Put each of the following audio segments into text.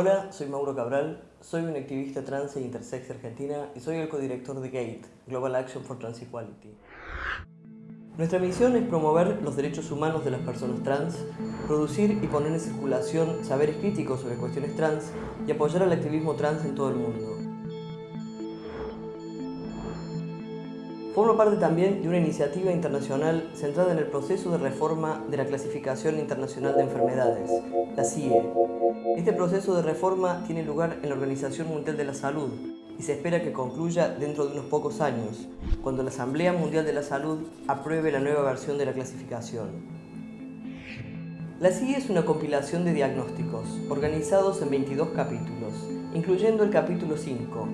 Hola, soy Mauro Cabral, soy un activista trans e intersex argentina y soy el codirector de GATE, Global Action for Trans Equality. Nuestra misión es promover los derechos humanos de las personas trans, producir y poner en circulación saberes críticos sobre cuestiones trans y apoyar al activismo trans en todo el mundo. Forma parte también de una iniciativa internacional centrada en el proceso de reforma de la Clasificación Internacional de Enfermedades, la CIE. Este proceso de reforma tiene lugar en la Organización Mundial de la Salud y se espera que concluya dentro de unos pocos años, cuando la Asamblea Mundial de la Salud apruebe la nueva versión de la clasificación. La CIE es una compilación de diagnósticos, organizados en 22 capítulos, incluyendo el capítulo 5,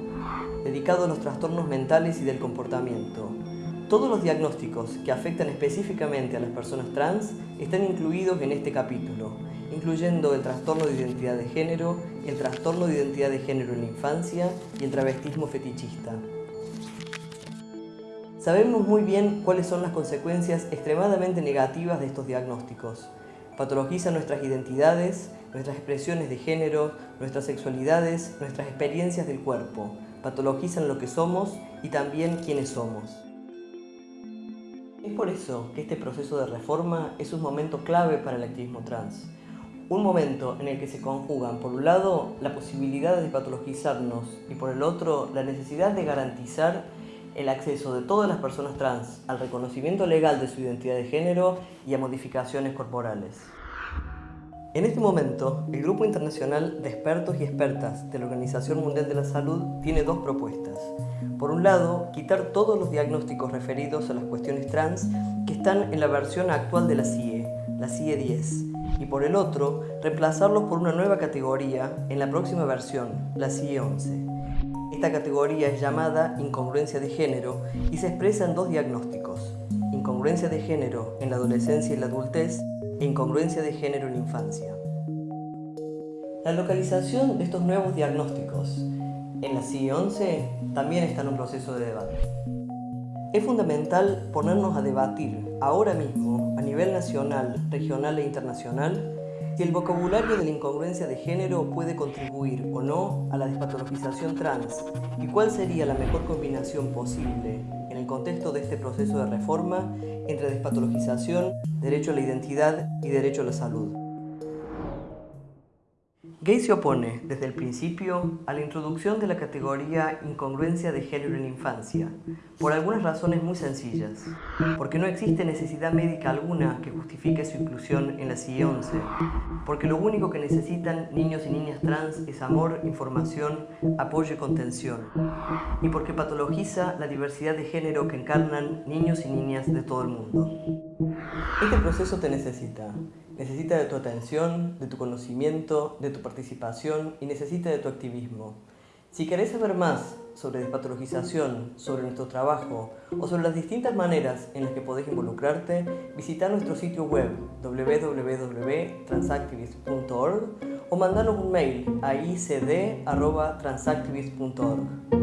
dedicado a los trastornos mentales y del comportamiento. Todos los diagnósticos que afectan específicamente a las personas trans están incluidos en este capítulo, incluyendo el trastorno de identidad de género, el trastorno de identidad de género en la infancia y el travestismo fetichista. Sabemos muy bien cuáles son las consecuencias extremadamente negativas de estos diagnósticos. Patologizan nuestras identidades, nuestras expresiones de género, nuestras sexualidades, nuestras experiencias del cuerpo, patologizan lo que somos y también quiénes somos. Es por eso que este proceso de reforma es un momento clave para el activismo trans. Un momento en el que se conjugan, por un lado, la posibilidad de patologizarnos y por el otro, la necesidad de garantizar el acceso de todas las personas trans al reconocimiento legal de su identidad de género y a modificaciones corporales. En este momento, el Grupo Internacional de Expertos y Expertas de la Organización Mundial de la Salud tiene dos propuestas. Por un lado, quitar todos los diagnósticos referidos a las cuestiones trans que están en la versión actual de la CIE, la CIE 10, y por el otro, reemplazarlos por una nueva categoría en la próxima versión, la CIE 11. Esta categoría es llamada incongruencia de género y se expresa en dos diagnósticos, incongruencia de género en la adolescencia y la adultez e incongruencia de género en infancia. La localización de estos nuevos diagnósticos en la CIE-11 también está en un proceso de debate. Es fundamental ponernos a debatir ahora mismo, a nivel nacional, regional e internacional, si el vocabulario de la incongruencia de género puede contribuir o no a la despatologización trans y cuál sería la mejor combinación posible el contexto de este proceso de reforma entre despatologización, derecho a la identidad y derecho a la salud. Gay se opone, desde el principio, a la introducción de la categoría incongruencia de género en infancia, por algunas razones muy sencillas. Porque no existe necesidad médica alguna que justifique su inclusión en la CIE 11, porque lo único que necesitan niños y niñas trans es amor, información, apoyo y contención, y porque patologiza la diversidad de género que encarnan niños y niñas de todo el mundo. Este proceso te necesita. Necesita de tu atención, de tu conocimiento, de tu participación y necesita de tu activismo. Si querés saber más sobre despatologización, sobre nuestro trabajo o sobre las distintas maneras en las que podés involucrarte, visita nuestro sitio web www.transactivist.org o mandanos un mail a icd.transactivist.org.